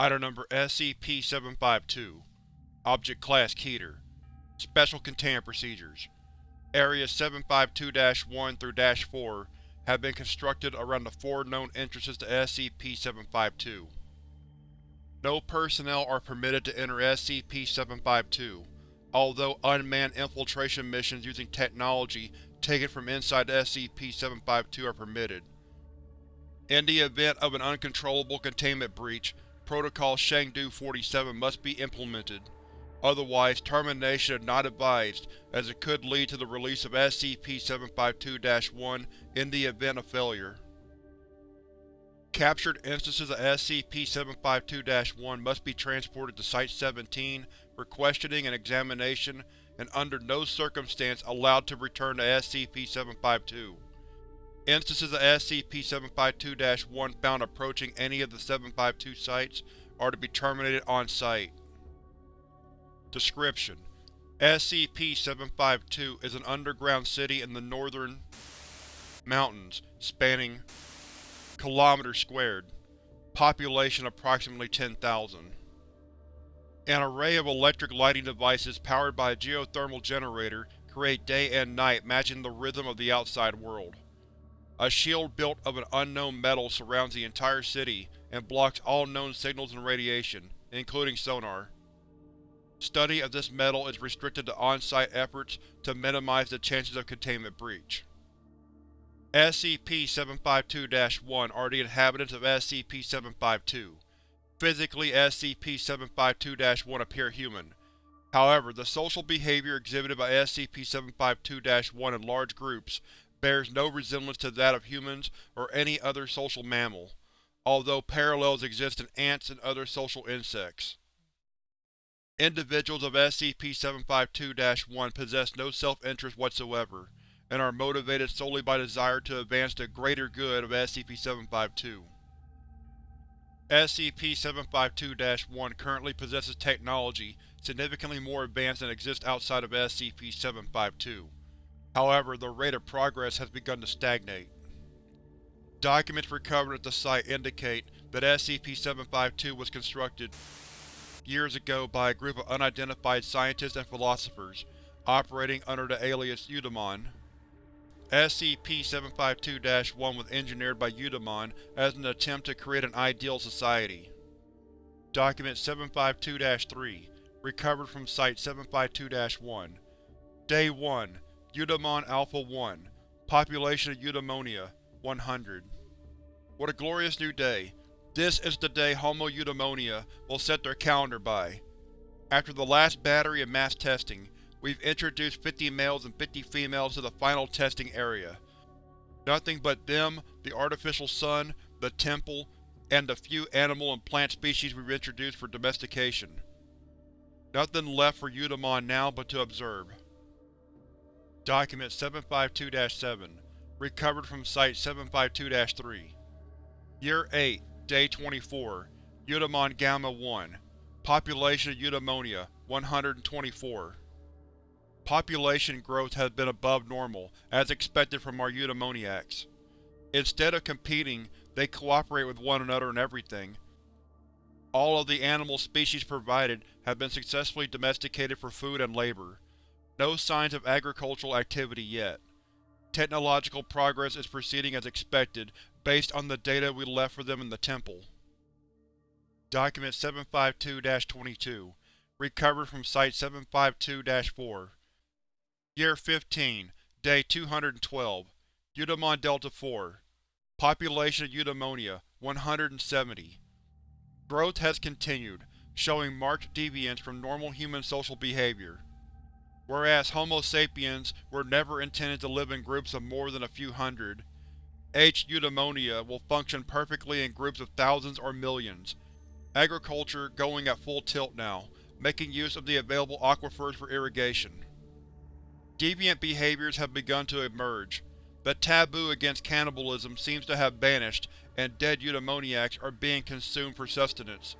Item Number SCP-752 Object Class Keter Special Containment Procedures Areas 752-1 through -4 have been constructed around the four known entrances to SCP-752. No personnel are permitted to enter SCP-752, although unmanned infiltration missions using technology taken from inside SCP-752 are permitted. In the event of an uncontrollable containment breach, Protocol Chengdu-47 must be implemented. Otherwise, termination is not advised, as it could lead to the release of SCP-752-1 in the event of failure. Captured instances of SCP-752-1 must be transported to Site-17 for questioning and examination and under no circumstance allowed to return to SCP-752. Instances of SCP-752-1 found approaching any of the 752 sites are to be terminated on-site. Description: SCP-752 is an underground city in the northern mountains, spanning km squared. Population approximately 10,000. An array of electric lighting devices powered by a geothermal generator create day and night matching the rhythm of the outside world. A shield built of an unknown metal surrounds the entire city and blocks all known signals and radiation, including sonar. Study of this metal is restricted to on-site efforts to minimize the chances of containment breach. SCP-752-1 are the inhabitants of SCP-752. Physically, SCP-752-1 appear human. However, the social behavior exhibited by SCP-752-1 in large groups bears no resemblance to that of humans or any other social mammal, although parallels exist in ants and other social insects. Individuals of SCP-752-1 possess no self-interest whatsoever, and are motivated solely by desire to advance the greater good of SCP-752. SCP-752-1 currently possesses technology significantly more advanced than exists outside of SCP-752. However, the rate of progress has begun to stagnate. Documents recovered at the site indicate that SCP-752 was constructed years ago by a group of unidentified scientists and philosophers, operating under the alias Eudaimon. SCP-752-1 was engineered by Eudaimon as an attempt to create an ideal society. Document 752-3 Recovered from Site 752-1 Day 1 Eudaimon Alpha-1 Population of Eudaimonia 100 What a glorious new day. This is the day Homo Eudaimonia will set their calendar by. After the last battery of mass testing, we've introduced 50 males and 50 females to the final testing area. Nothing but them, the artificial sun, the temple, and the few animal and plant species we've introduced for domestication. Nothing left for Eudaimon now but to observe. Document 752-7 Recovered from Site 752-3 Year 8, Day 24 Eudaimon Gamma-1 Population of Eudaimonia 124 Population growth has been above normal, as expected from our eudaimoniacs. Instead of competing, they cooperate with one another in everything. All of the animal species provided have been successfully domesticated for food and labor. No signs of agricultural activity yet. Technological progress is proceeding as expected, based on the data we left for them in the Temple. Document 752-22 Recovered from Site 752-4 Year 15, Day 212 Eudaimon Delta-4 Population of Eudaimonia 170 Growth has continued, showing marked deviance from normal human social behavior. Whereas Homo sapiens were never intended to live in groups of more than a few hundred, H. eudaimonia will function perfectly in groups of thousands or millions. Agriculture going at full tilt now, making use of the available aquifers for irrigation. Deviant behaviors have begun to emerge. The taboo against cannibalism seems to have vanished, and dead eudaimoniacs are being consumed for sustenance.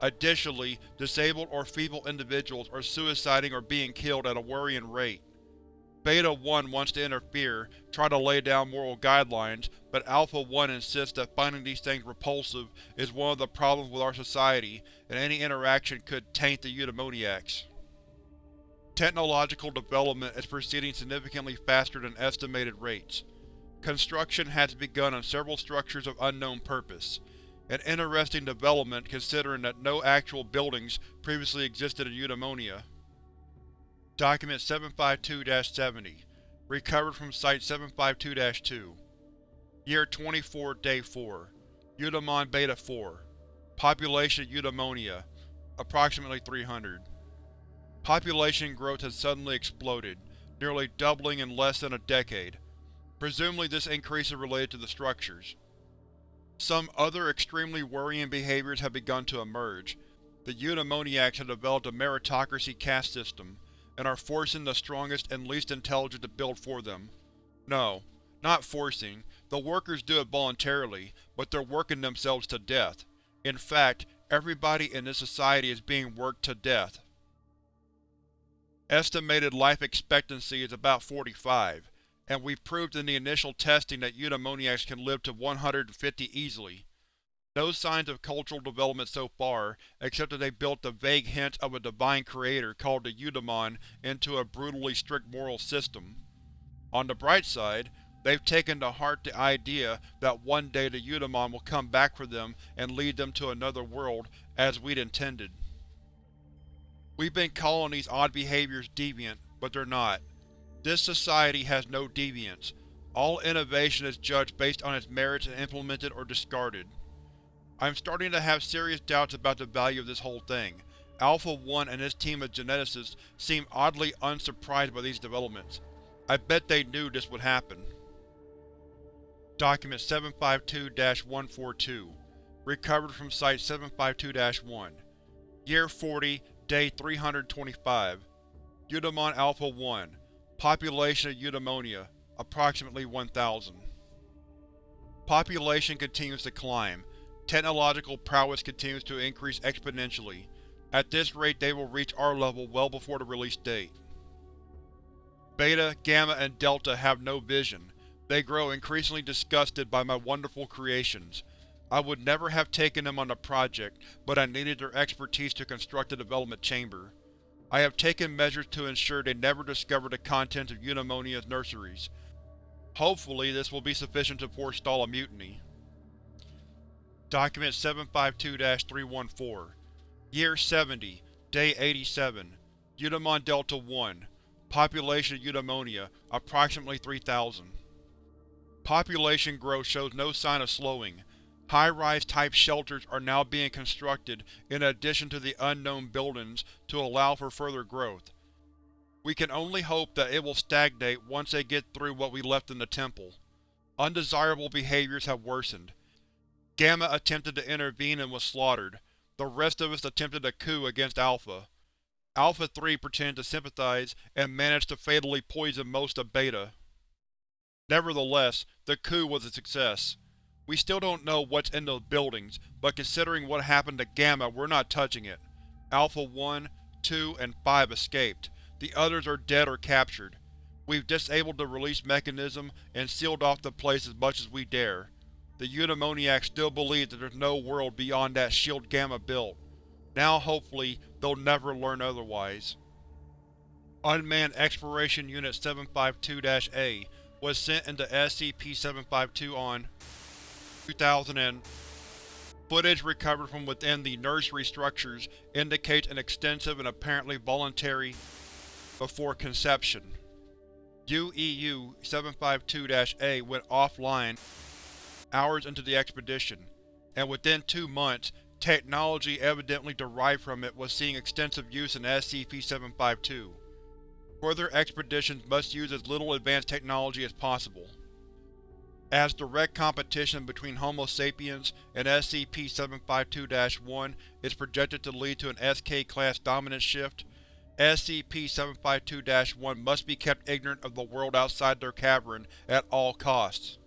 Additionally, disabled or feeble individuals are suiciding or being killed at a worrying rate. Beta-1 wants to interfere, try to lay down moral guidelines, but Alpha-1 insists that finding these things repulsive is one of the problems with our society, and any interaction could taint the eudaimoniacs. Technological development is proceeding significantly faster than estimated rates. Construction has begun on several structures of unknown purpose, an interesting development considering that no actual buildings previously existed in Eudaimonia. Document 752-70 Recovered from Site 752-2 Year 24 Day 4 Eudaimon Beta-4 Population Eudaimonia Approximately 300 Population growth has suddenly exploded, nearly doubling in less than a decade. Presumably this increase is related to the structures. Some other extremely worrying behaviors have begun to emerge. The Eudaimoniacs have developed a meritocracy caste system, and are forcing the strongest and least intelligent to build for them. No, not forcing. The workers do it voluntarily, but they're working themselves to death. In fact, everybody in this society is being worked to death. Estimated life expectancy is about 45, and we've proved in the initial testing that eudaimoniacs can live to 150 easily. No signs of cultural development so far, except that they built the vague hint of a divine creator called the Eudaimon into a brutally strict moral system. On the bright side, they've taken to heart the idea that one day the Eudaimon will come back for them and lead them to another world, as we'd intended. We've been calling these odd behaviors deviant, but they're not. This society has no deviance. All innovation is judged based on its merits and implemented or discarded. I'm starting to have serious doubts about the value of this whole thing. Alpha-1 and his team of geneticists seem oddly unsurprised by these developments. I bet they knew this would happen. Document 752-142 Recovered from Site 752-1 Year 40, Day 325 Eudaimon Alpha-1 Population of Eudaimonia Approximately 1,000 Population continues to climb, Technological prowess continues to increase exponentially. At this rate they will reach our level well before the release date. Beta, Gamma, and Delta have no vision. They grow increasingly disgusted by my wonderful creations. I would never have taken them on the project, but I needed their expertise to construct the development chamber. I have taken measures to ensure they never discover the contents of Eudaimonia's nurseries. Hopefully this will be sufficient to forestall a mutiny. Document 752-314 Year 70, Day 87 Eudaimon Delta-1 Population of Eudaimonia, approximately 3,000 Population growth shows no sign of slowing. High-rise type shelters are now being constructed in addition to the unknown buildings to allow for further growth. We can only hope that it will stagnate once they get through what we left in the temple. Undesirable behaviors have worsened. Gamma attempted to intervene and was slaughtered. The rest of us attempted a coup against Alpha. Alpha-3 pretended to sympathize and managed to fatally poison most of Beta. Nevertheless, the coup was a success. We still don't know what's in those buildings, but considering what happened to Gamma we're not touching it. Alpha-1, 2, and 5 escaped. The others are dead or captured. We've disabled the release mechanism and sealed off the place as much as we dare. The Eudaimoniacs still believe that there's no world beyond that shield Gamma built. Now hopefully, they'll never learn otherwise. Unmanned Exploration Unit 752-A was sent into SCP-752 on 2000 and Footage recovered from within the nursery structures indicates an extensive and apparently voluntary before conception. UEU 752-A went offline hours into the expedition, and within two months, technology evidently derived from it was seeing extensive use in SCP-752. Further expeditions must use as little advanced technology as possible. As direct competition between Homo sapiens and SCP-752-1 is projected to lead to an SK-class dominance shift, SCP-752-1 must be kept ignorant of the world outside their cavern at all costs.